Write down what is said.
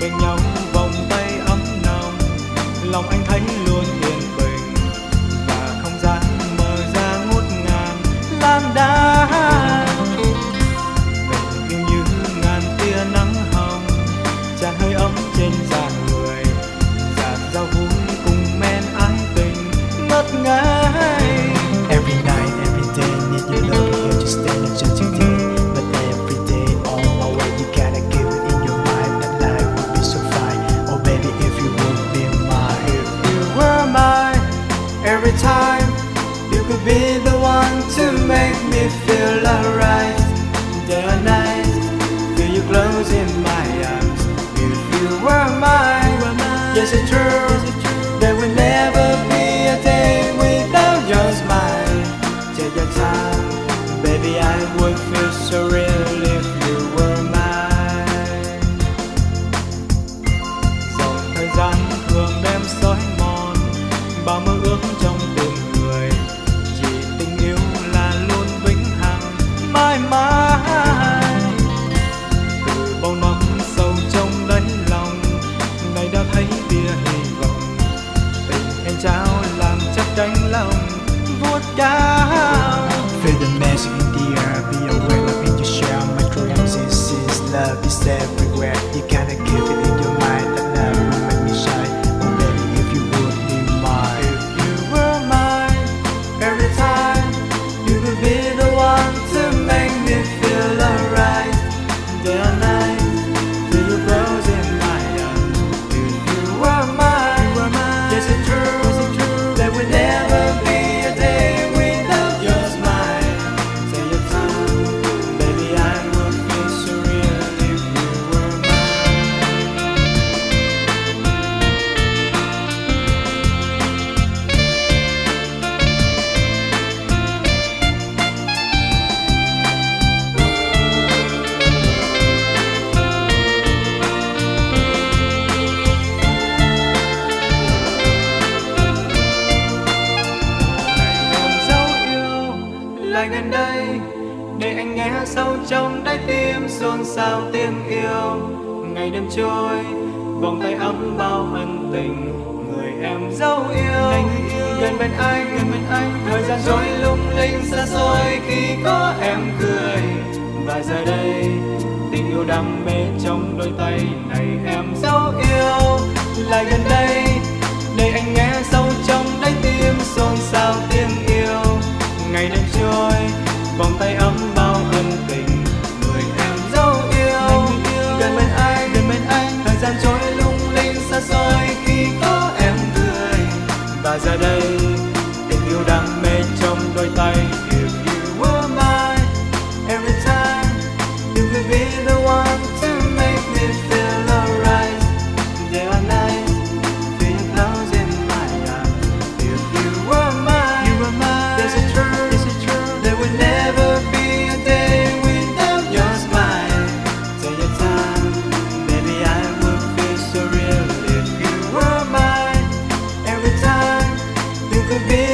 bên nhau vòng tay ấm nồng, lòng anh thấy luôn ngất ngây. Every night, every day, need your love here to stay not just today, but every day on my way. You gotta give it in your mind that life would be so fine. Oh baby, if you would be mine. If you were mine every time you could be the one to make me feel alright day or night feel you close in my arms if you were mine yes it's true would feel so real if you were mine. Dòng thời gian thường đem sói mòn, bao mơ ước trong tim người. Chỉ tình yêu là luôn vĩnh hằng, mãi mãi. Từ bao năm sâu trong đáy lòng ngày đã thấy tia hy vọng. Tình em trao làm chắc cánh lòng, vuốt cao Feel the magic in the air, be aware of it you share. My dreams is, is love is everywhere. Lại gần đây, để anh nghe sâu trong đáy tim xôn xao tiếng yêu. Ngày đêm trôi, vòng tay ấm bao ân tình, người em dấu yêu. Gần bên anh, gần bên anh, thời gian trôi lung linh xa xôi khi có could be